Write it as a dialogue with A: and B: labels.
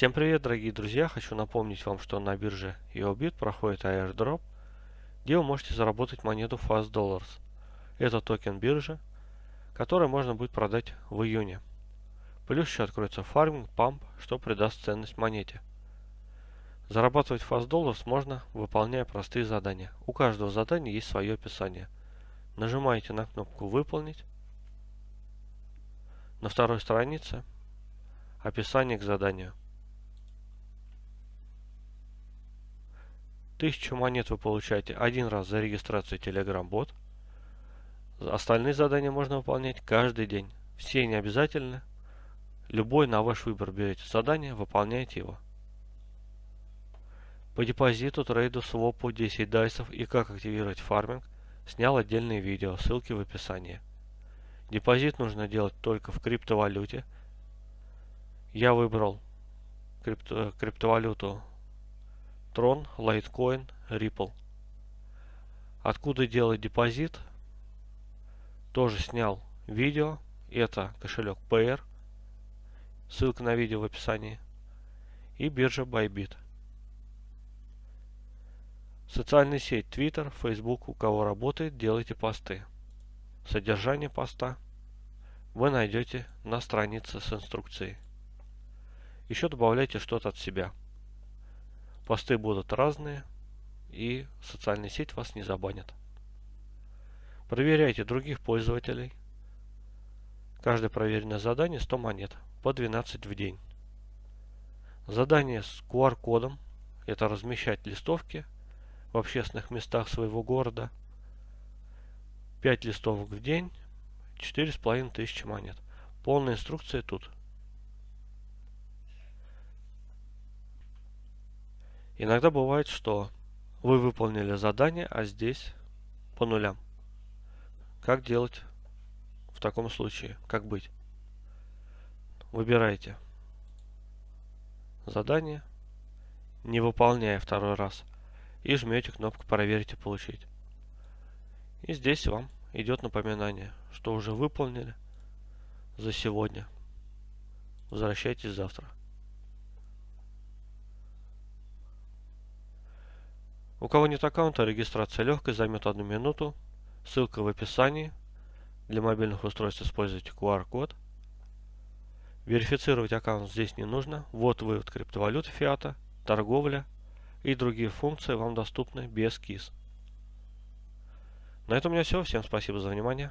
A: Всем привет, дорогие друзья! Хочу напомнить вам, что на бирже EOBIT проходит airdrop, где вы можете заработать монету Fast Dollars. Это токен биржи, который можно будет продать в июне. Плюс еще откроется фарминг, памп, что придаст ценность монете. Зарабатывать Fast Dollars можно, выполняя простые задания. У каждого задания есть свое описание. Нажимаете на кнопку «Выполнить». На второй странице описание к заданию. Тысячу монет вы получаете один раз за регистрацию Telegram бот. Остальные задания можно выполнять каждый день. Все не обязательно. Любой на ваш выбор берете задание, выполняете его. По депозиту, трейду, свопу, 10 дайсов и как активировать фарминг снял отдельное видео, ссылки в описании. Депозит нужно делать только в криптовалюте. Я выбрал крипто, криптовалюту Tron, Litecoin, Ripple. Откуда делать депозит? Тоже снял видео. Это кошелек PR. Ссылка на видео в описании. И биржа Bybit. Социальная сеть Twitter, Facebook, у кого работает, делайте посты. Содержание поста вы найдете на странице с инструкцией. Еще добавляйте что-то от себя. Посты будут разные, и социальная сеть вас не забанит. Проверяйте других пользователей. Каждое проверенное задание 100 монет, по 12 в день. Задание с QR-кодом – это размещать листовки в общественных местах своего города. 5 листовок в день, 4,5 тысячи монет. Полная инструкция тут. Иногда бывает, что вы выполнили задание, а здесь по нулям. Как делать в таком случае? Как быть? Выбирайте задание, не выполняя второй раз и жмете кнопку «Проверить и получить». И здесь вам идет напоминание, что уже выполнили за сегодня. Возвращайтесь завтра. У кого нет аккаунта, регистрация легкая, займет одну минуту. Ссылка в описании. Для мобильных устройств используйте QR-код. Верифицировать аккаунт здесь не нужно. Вот вывод криптовалюты фиата, торговля и другие функции вам доступны без КИС. На этом у меня все. Всем спасибо за внимание.